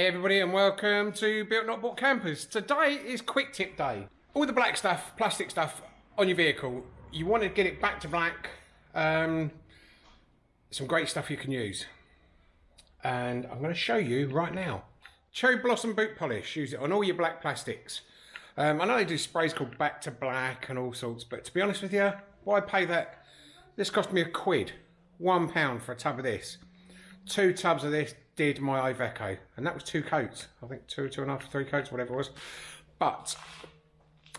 Hey everybody and welcome to Built Not Bought Campers. Today is quick tip day. All the black stuff, plastic stuff on your vehicle, you want to get it back to black. Um, some great stuff you can use. And I'm going to show you right now. Cherry Blossom Boot Polish, use it on all your black plastics. Um, I know they do sprays called Back to Black and all sorts, but to be honest with you, why pay that? This cost me a quid, one pound for a tub of this. Two tubs of this did my Iveco, and that was two coats. I think two, two and a half, three coats, whatever it was. But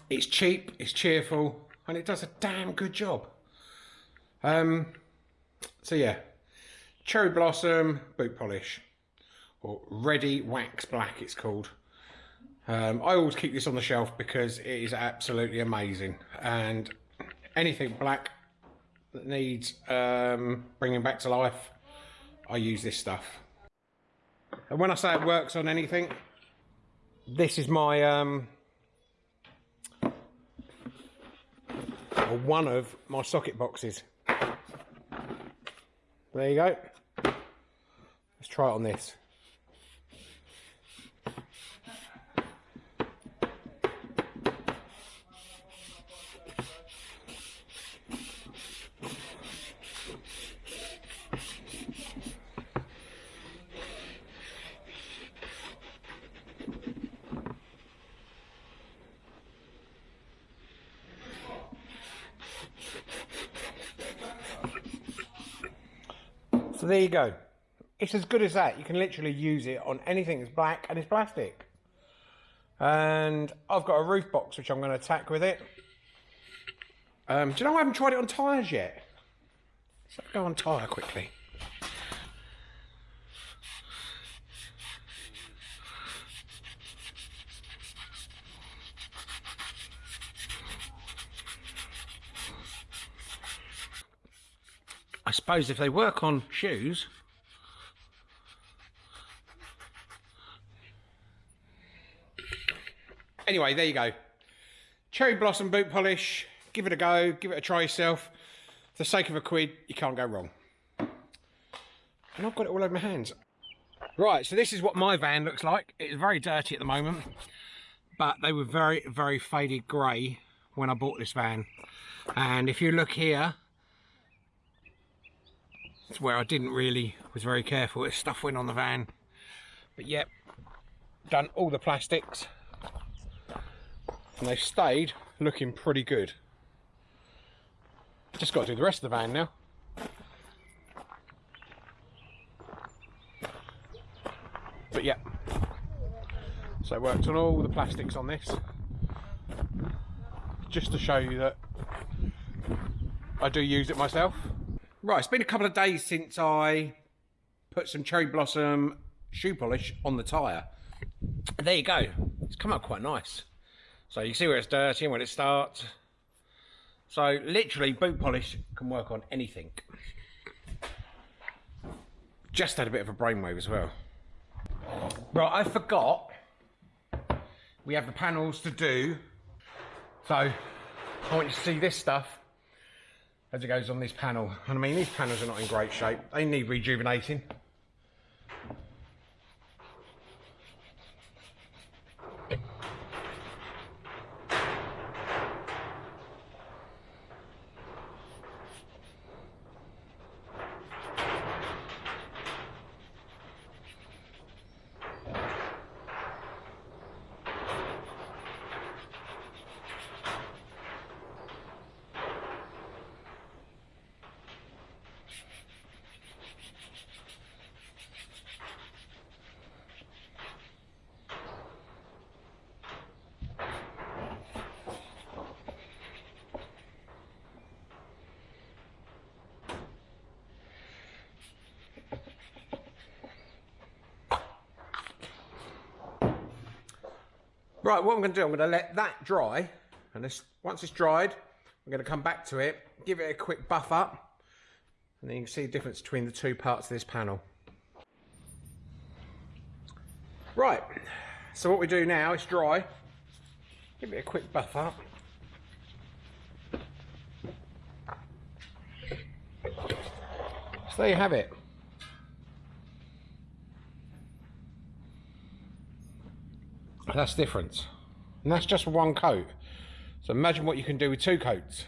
it's cheap, it's cheerful, and it does a damn good job. Um, so yeah, cherry blossom boot polish, or ready wax black, it's called. Um, I always keep this on the shelf because it is absolutely amazing, and anything black that needs um, bringing back to life, I use this stuff. And when I say it works on anything, this is my, um, one of my socket boxes. There you go. Let's try it on this. So there you go. It's as good as that. You can literally use it on anything that's black and it's plastic. And I've got a roof box which I'm going to attack with it. Um, do you know I haven't tried it on tyres yet? Let's go on tyre quickly. I suppose if they work on shoes, anyway, there you go. Cherry Blossom boot polish. Give it a go. Give it a try yourself. For the sake of a quid, you can't go wrong. And I've got it all over my hands. Right, so this is what my van looks like. It's very dirty at the moment, but they were very, very faded grey when I bought this van. And if you look here, it's where I didn't really, was very careful. This stuff went on the van. But yep, done all the plastics. And they've stayed looking pretty good. Just got to do the rest of the van now. But yeah, so I worked on all the plastics on this just to show you that I do use it myself. Right, it's been a couple of days since I put some cherry blossom shoe polish on the tyre. There you go. It's come out quite nice. So you see where it's dirty and when it starts. So literally boot polish can work on anything. Just had a bit of a brainwave as well. Right, I forgot we have the panels to do. So I want you to see this stuff as it goes on this panel. And I mean, these panels are not in great shape. They need rejuvenating. Right, what I'm going to do, I'm going to let that dry. And this, once it's dried, I'm going to come back to it, give it a quick buff up. And then you can see the difference between the two parts of this panel. Right, so what we do now is dry. Give it a quick buff up. So there you have it. That's different. And that's just one coat. So imagine what you can do with two coats.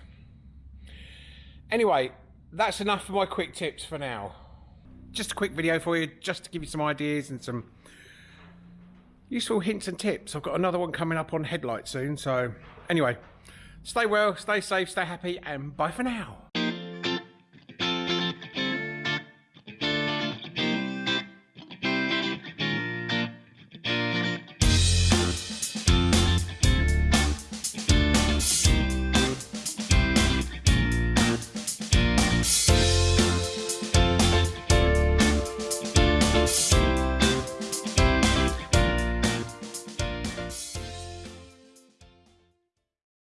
Anyway, that's enough for my quick tips for now. Just a quick video for you, just to give you some ideas and some useful hints and tips. I've got another one coming up on headlights soon. So anyway, stay well, stay safe, stay happy, and bye for now.